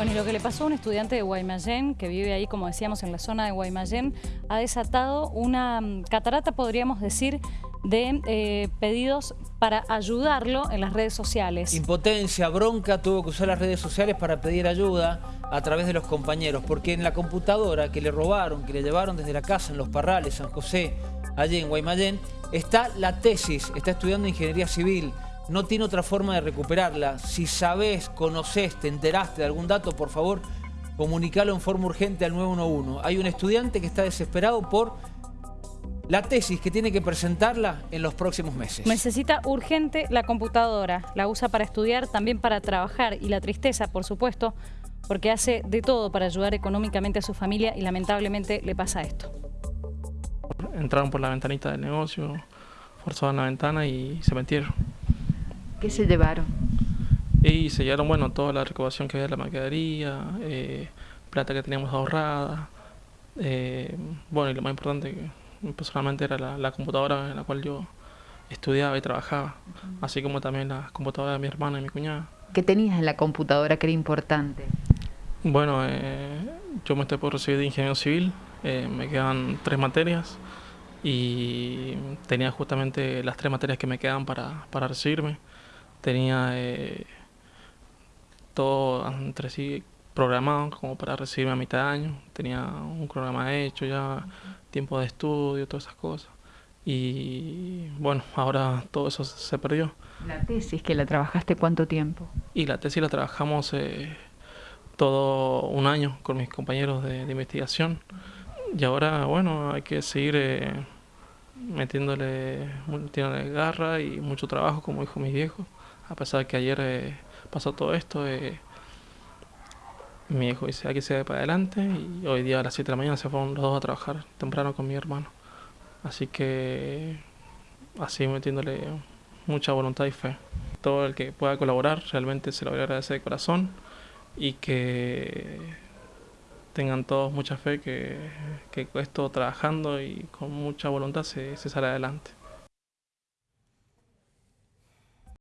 Bueno, y lo que le pasó a un estudiante de Guaymallén, que vive ahí, como decíamos, en la zona de Guaymallén, ha desatado una mm, catarata, podríamos decir, de eh, pedidos para ayudarlo en las redes sociales. Impotencia, bronca, tuvo que usar las redes sociales para pedir ayuda a través de los compañeros, porque en la computadora que le robaron, que le llevaron desde la casa en Los Parrales, San José, allí en Guaymallén, está la tesis, está estudiando Ingeniería Civil, no tiene otra forma de recuperarla. Si sabes, conoces, te enteraste de algún dato, por favor, comunicalo en forma urgente al 911. Hay un estudiante que está desesperado por la tesis que tiene que presentarla en los próximos meses. Necesita urgente la computadora, la usa para estudiar, también para trabajar y la tristeza, por supuesto, porque hace de todo para ayudar económicamente a su familia y lamentablemente le pasa esto. Entraron por la ventanita del negocio, forzaron la ventana y se metieron. ¿Qué se llevaron? Y se llevaron, bueno, toda la recaudación que había de la mercadería, eh, plata que teníamos ahorrada, eh, bueno, y lo más importante que personalmente era la, computadora en la cual yo estudiaba y trabajaba, así como también la computadora de mi hermana y mi cuñada. ¿Qué tenías en la computadora que era importante? Bueno, eh, yo me estoy por recibir de ingeniero civil, me quedan tres materias y tenía justamente las tres materias que me quedan para, para recibirme tenía eh, todo entre sí programado como para recibirme a mitad de año. Tenía un programa hecho ya, tiempo de estudio, todas esas cosas. Y bueno, ahora todo eso se perdió. ¿La tesis que la trabajaste cuánto tiempo? Y la tesis la trabajamos eh, todo un año con mis compañeros de, investigación. Y ahora, bueno, hay que seguir eh, metiéndole, metiéndole garra y mucho trabajo, como dijo mis viejos a pesar de que ayer eh, pasó todo esto, eh, mi hijo dice, aquí se ve para adelante y hoy día a las 7 de la mañana se fueron los dos a trabajar temprano con mi hermano. Así que así metiéndole mucha voluntad y fe. Todo el que pueda colaborar realmente se lo voy a agradecer de corazón y que tengan todos mucha fe que, que esto trabajando y con mucha voluntad se, se sale adelante.